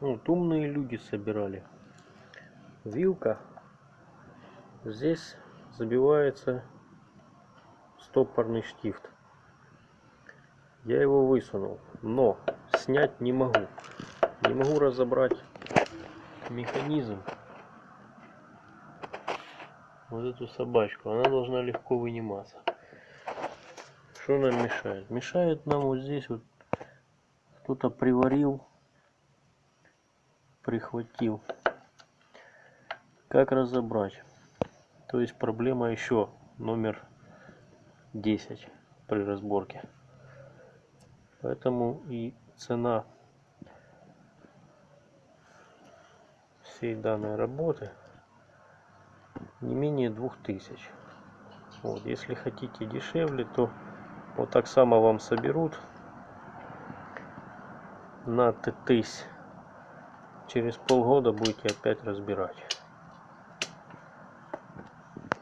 Ну, вот умные люди собирали. Вилка. Здесь забивается стопорный штифт. Я его высунул, но снять не могу. Не могу разобрать механизм. Вот эту собачку. Она должна легко выниматься. Что нам мешает? Мешает нам вот здесь вот кто-то приварил, прихватил. Как разобрать? То есть проблема еще номер 10 при разборке. Поэтому и цена всей данной работы не менее 2000. Вот, если хотите дешевле, то вот так само вам соберут на ТТС. Через полгода будете опять разбирать.